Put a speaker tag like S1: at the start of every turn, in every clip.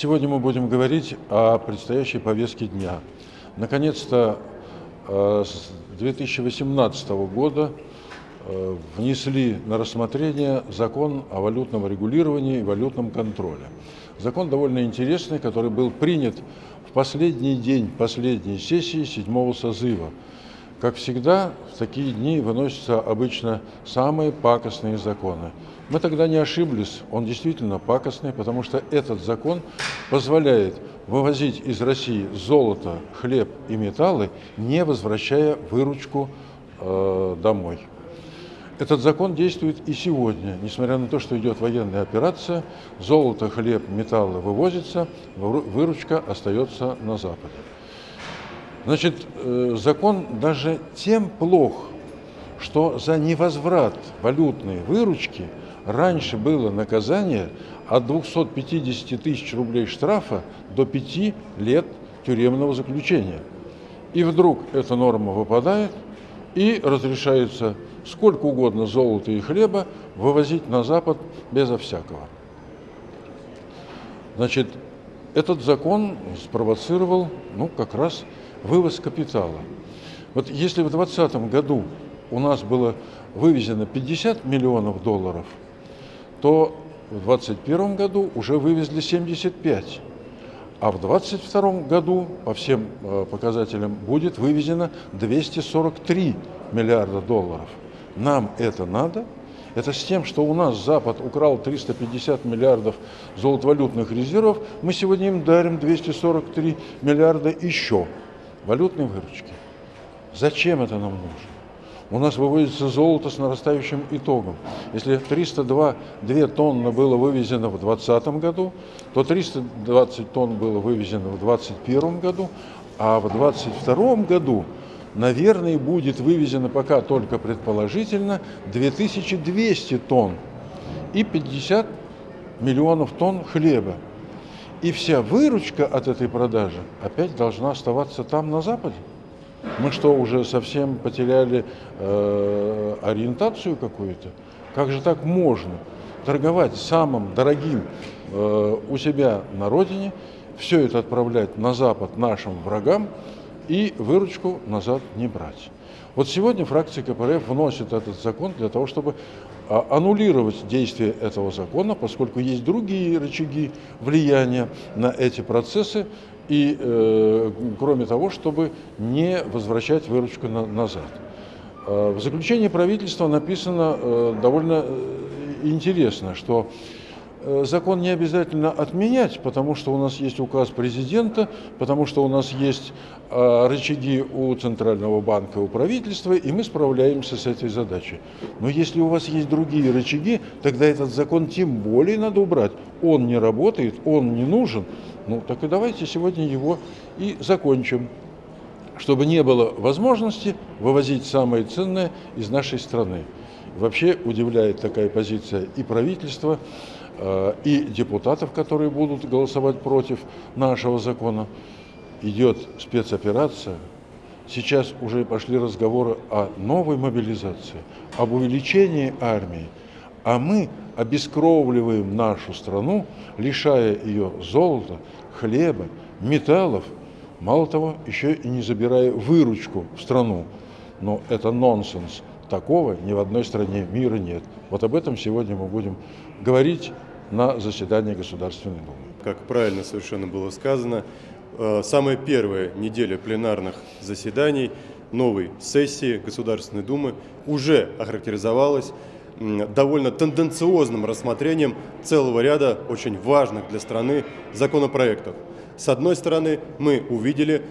S1: Сегодня мы будем говорить о предстоящей повестке дня. Наконец-то э, с 2018 года э, внесли на рассмотрение закон о валютном регулировании и валютном контроле. Закон довольно интересный, который был принят в последний день последней сессии седьмого созыва. Как всегда, в такие дни выносятся обычно самые пакостные законы. Мы тогда не ошиблись, он действительно пакостный, потому что этот закон позволяет вывозить из России золото, хлеб и металлы, не возвращая выручку э, домой. Этот закон действует и сегодня, несмотря на то, что идет военная операция, золото, хлеб, металлы вывозятся, выручка остается на Западе. Значит, э, закон даже тем плох, что за невозврат валютной выручки раньше было наказание от 250 тысяч рублей штрафа до 5 лет тюремного заключения. И вдруг эта норма выпадает, и разрешается сколько угодно золота и хлеба вывозить на Запад безо всякого. Значит, этот закон спровоцировал, ну, как раз вывоз капитала. Вот если в 2020 году у нас было вывезено 50 миллионов долларов, то в 2021 году уже вывезли 75. А в 2022 году по всем э, показателям будет вывезено 243 миллиарда долларов. Нам это надо? Это с тем, что у нас Запад украл 350 миллиардов золотовалютных резервов, мы сегодня им дарим 243 миллиарда еще валютной выручки. Зачем это нам нужно? У нас вывозится золото с нарастающим итогом. Если 302 2 тонны было вывезено в 2020 году, то 320 тонн было вывезено в 2021 году, а в 2022 году, наверное, будет вывезено пока только предположительно 2200 тонн и 50 миллионов тонн хлеба. И вся выручка от этой продажи опять должна оставаться там, на Западе. Мы что, уже совсем потеряли э, ориентацию какую-то? Как же так можно торговать самым дорогим э, у себя на родине, все это отправлять на Запад нашим врагам и выручку назад не брать? Вот сегодня фракция КПРФ вносит этот закон для того, чтобы аннулировать действие этого закона, поскольку есть другие рычаги влияния на эти процессы, и э, кроме того, чтобы не возвращать выручку на, назад. Э, в заключении правительства написано э, довольно э, интересно, что закон не обязательно отменять, потому что у нас есть указ президента, потому что у нас есть э, рычаги у Центрального банка, у правительства, и мы справляемся с этой задачей. Но если у вас есть другие рычаги, тогда этот закон тем более надо убрать. Он не работает, он не нужен. Ну так и давайте сегодня его и закончим, чтобы не было возможности вывозить самое ценное из нашей страны. Вообще удивляет такая позиция и правительства, Э, и депутатов, которые будут голосовать против нашего закона. Идет спецоперация. Сейчас уже пошли разговоры о новой мобилизации, об увеличении армии. А мы обескровливаем нашу страну, лишая ее золота, хлеба, металлов, мало того, еще и не забирая выручку в страну. Но это нонсенс. Такого ни в одной стране мира нет. Вот об этом сегодня мы будем говорить на заседании Государственной Думы.
S2: Как правильно совершенно было сказано, э, самая первая неделя пленарных заседаний новой сессии Государственной Думы уже охарактеризовалась довольно тенденциозным рассмотрением целого ряда очень важных для страны законопроектов. С одной стороны, мы увидели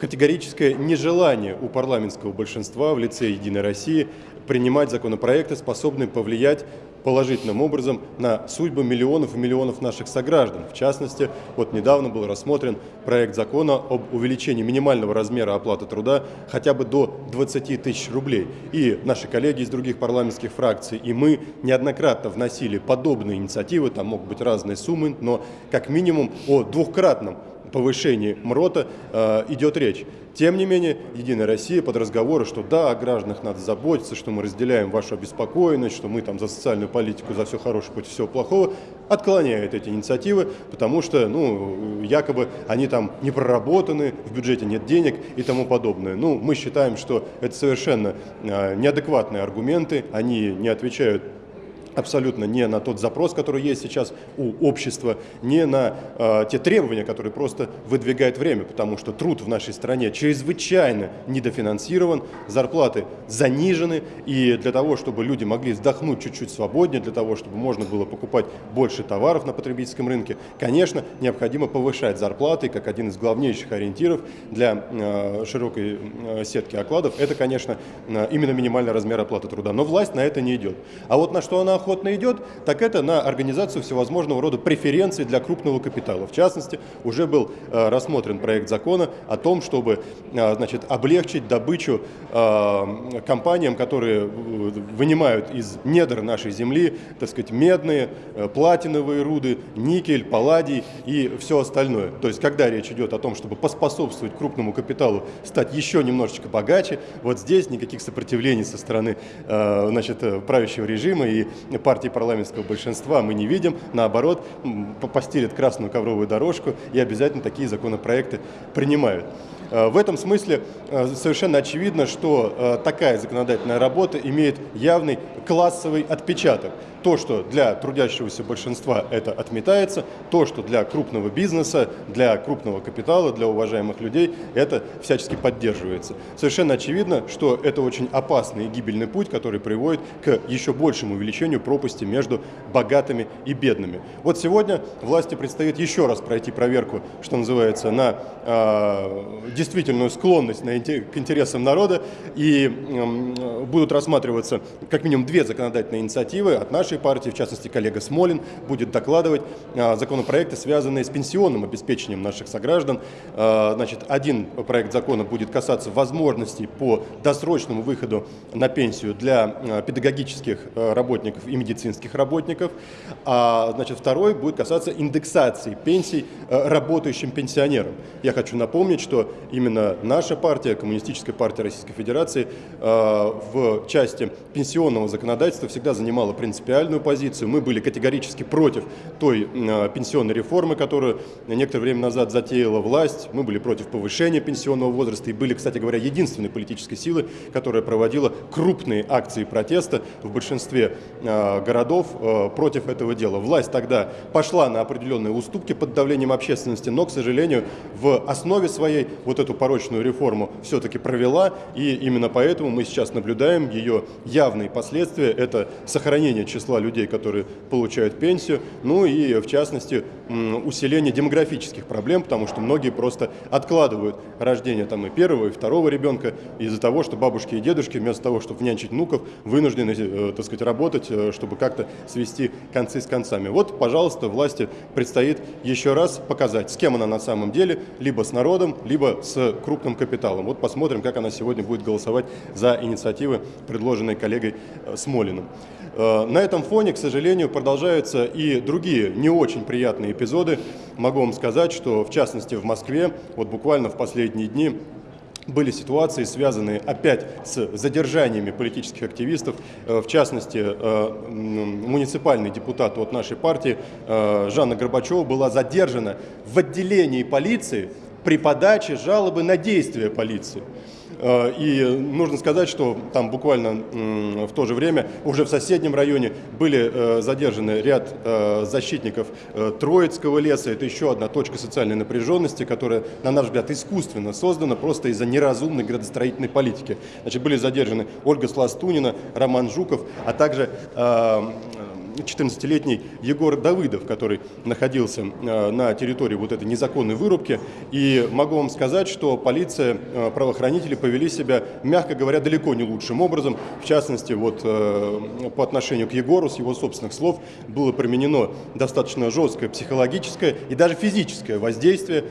S2: категорическое нежелание у парламентского большинства в лице «Единой России» принимать законопроекты, способные повлиять положительным образом на судьбы миллионов и миллионов наших сограждан. В частности, вот недавно был рассмотрен проект закона об увеличении минимального размера оплаты труда хотя бы до 20 тысяч рублей. И наши коллеги из других парламентских фракций, и мы неоднократно вносили подобные инициативы, там могут быть разные суммы, но как минимум о двухкратном повышении МРОТа э, идет речь. Тем не менее, Единая Россия под разговоры, что да, о гражданах надо заботиться, что мы разделяем вашу обеспокоенность, что мы там за социальную политику, за все хорошее против всего плохого, отклоняет эти инициативы, потому что, ну, якобы они там не проработаны, в бюджете нет денег и тому подобное. Ну, мы считаем, что это совершенно э, неадекватные аргументы, они не отвечают абсолютно не на тот запрос, который есть сейчас у общества, не на э, те требования, которые просто выдвигает время, потому что труд в нашей стране чрезвычайно недофинансирован, зарплаты занижены, и для того, чтобы люди могли вздохнуть чуть-чуть свободнее, для того, чтобы можно было покупать больше товаров на потребительском рынке, конечно, необходимо повышать зарплаты, как один из главнейших ориентиров для э, широкой э, сетки окладов, это, конечно, э, именно минимальный размер оплаты труда. Но власть на это не идет. А вот на что она охотно идет, так это на организацию всевозможного рода преференций для крупного капитала. В частности, уже был э, рассмотрен проект закона о том, чтобы э, значит, облегчить добычу э, компаниям, которые вынимают из недр нашей земли, так сказать, медные, платиновые руды, никель, палладий и все остальное. То есть, когда речь идет о том, чтобы поспособствовать крупному капиталу стать еще немножечко богаче, вот здесь никаких сопротивлений со стороны значит, правящего режима и партии парламентского большинства мы не видим. Наоборот, постелят красную ковровую дорожку и обязательно такие законопроекты принимают. Э, в этом смысле э, совершенно очевидно, что э, такая законодательная работа имеет явный классовый отпечаток. То, что для трудящегося большинства это отметается, то, что для крупного бизнеса, для крупного капитала, для уважаемых людей это всячески поддерживается. Совершенно очевидно, что это очень опасный и гибельный путь, который приводит к еще большему увеличению пропасти между богатыми и бедными. Вот сегодня власти предстоит еще раз пройти проверку, что называется, на э, действительную склонность к интересам народа и э, будут рассматриваться как минимум две законодательные инициативы от нашей партии, в частности, коллега Смолин будет докладывать э, законопроекты, связанные с пенсионным обеспечением наших сограждан. Э, значит, один проект закона будет касаться возможностей по досрочному выходу на пенсию для э, педагогических работников и медицинских работников, а значит, второй будет касаться индексации пенсий работающим пенсионерам. Я хочу напомнить, что именно наша партия, Коммунистическая партия Российской Федерации, э, в части пенсионного законодательства всегда занимала принципиальную позицию. Мы были категорически против той э, пенсионной реформы, которую некоторое время назад затеяла власть. Мы были против повышения пенсионного возраста и были, кстати говоря, единственной политической силой, которая проводила крупные акции протеста в большинстве э, городов против этого дела. Власть тогда пошла на определенные уступки под давлением общественности, но, к сожалению, в основе своей вот эту порочную реформу все-таки провела, и именно поэтому мы сейчас наблюдаем ее явные последствия. Это сохранение числа людей, которые получают пенсию, ну и, в частности, усиление демографических проблем, потому что многие просто откладывают рождение там и первого, и второго ребенка из-за того, что бабушки и дедушки вместо того, чтобы нянчить внуков, вынуждены, э, так сказать, работать, э, чтобы как-то свести концы с концами. Вот, пожалуйста, власти предстоит еще раз показать, с кем она на самом деле, либо с народом, либо с крупным капиталом. Вот посмотрим, как она сегодня будет голосовать за инициативы, предложенные коллегой э, Смолиным. Э, на этом фоне, к сожалению, продолжаются и другие не очень приятные эпизоды. Могу вам сказать, что в частности в Москве, вот буквально в последние дни, были ситуации, связанные опять с задержаниями политических активистов. Э, в частности, муниципальный депутат от нашей партии Жанна Горбачева была задержана в отделении полиции при подаче жалобы на действия полиции. Э, и нужно сказать, что там буквально в то же время уже в соседнем районе были э, задержаны ряд э, защитников Троицкого леса. Это еще одна точка социальной напряженности, которая, на наш взгляд, искусственно создана просто из-за неразумной градостроительной политики. Значит, были задержаны Ольга Сластунина, Роман Жуков, а также 14-летний Егор Давыдов, который находился э, на территории вот этой незаконной вырубки. И могу вам сказать, что полиция, э, правоохранители повели себя, мягко говоря, далеко не лучшим образом. В частности, вот э, по отношению к Егору, с его собственных слов, было применено достаточно жесткое психологическое и даже физическое воздействие.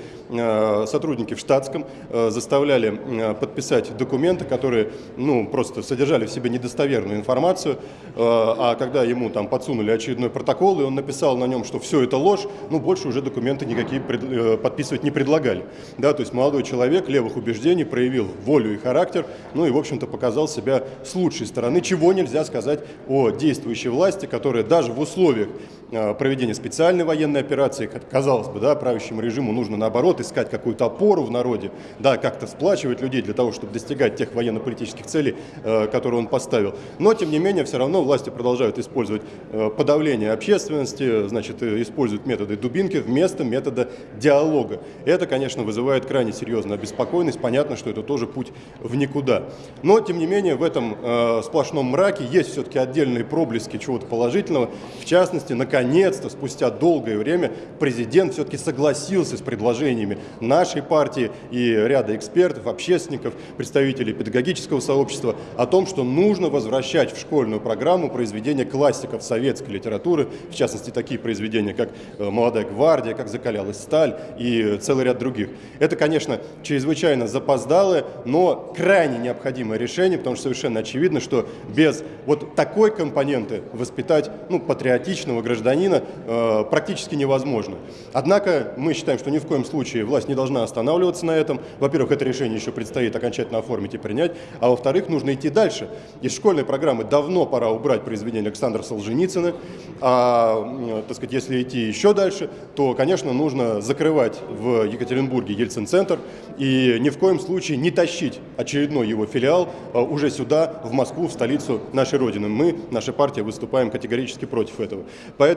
S2: Сотрудники в штатском заставляли подписать документы, которые ну, просто содержали в себе недостоверную информацию, а когда ему там подсунули подсунули очередной протокол, и он написал на нем, что все это ложь, ну, больше уже документы никакие э, подписывать не предлагали. Да, то есть молодой человек левых убеждений проявил волю и характер, ну и, в общем-то, показал себя с лучшей стороны, чего нельзя сказать о действующей власти, которая даже в условиях проведения специальной военной операции, казалось бы, да, правящему режиму нужно, наоборот, искать какую-то опору в народе, да, как-то сплачивать людей для того, чтобы достигать тех военно-политических целей, э, которые он поставил. Но, тем не менее, все равно власти продолжают использовать э, подавление общественности, значит, э, используют методы дубинки вместо метода диалога. Это, конечно, вызывает крайне серьезную обеспокоенность. Понятно, что это тоже путь в никуда. Но, тем не менее, в этом э, сплошном мраке есть все-таки отдельные проблески чего-то положительного. В частности, наконец-то, спустя долгое время, президент все-таки согласился с предложениями нашей партии и ряда экспертов, общественников, представителей педагогического сообщества о том, что нужно возвращать в школьную программу произведения классиков советской литературы, в частности, такие произведения, как э, «Молодая гвардия», как «Закалялась сталь» и целый ряд других. Это, конечно, чрезвычайно запоздалое, но крайне необходимое решение, потому что совершенно очевидно, что без вот такой компоненты воспитать ну, патриотичного гражданина э, практически невозможно. Однако мы считаем, что ни в коем случае власть не должна останавливаться на этом. Во-первых, это решение еще предстоит окончательно оформить и принять, а во-вторых, нужно идти дальше. Из школьной программы давно пора убрать произведение Александра Солженицына, а, м, так сказать, если идти еще дальше, то, конечно, нужно закрывать в Екатеринбурге Ельцин-центр и ни в коем случае не тащить очередной его филиал а, уже сюда, в Москву, в столицу нашей Родины. Мы, наша партия, выступаем категорически против этого. Поэтому,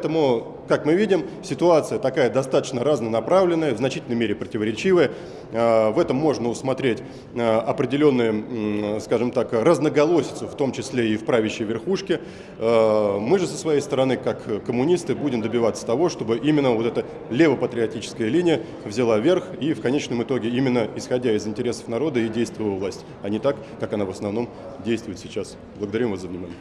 S2: как мы видим, ситуация такая достаточно разнонаправленная, в значительной мере противоречивая. А, В этом можно усмотреть а, определенные, скажем так, разноголосицу, в том числе и в правящей верхушке. А, Мы же со своей стороны, как коммунисты, будем добиваться того, чтобы именно вот эта левопатриотическая линия взяла верх и в конечном итоге именно исходя из интересов народа и действовала власть, а не так, как она в основном действует сейчас. Благодарим вас за внимание.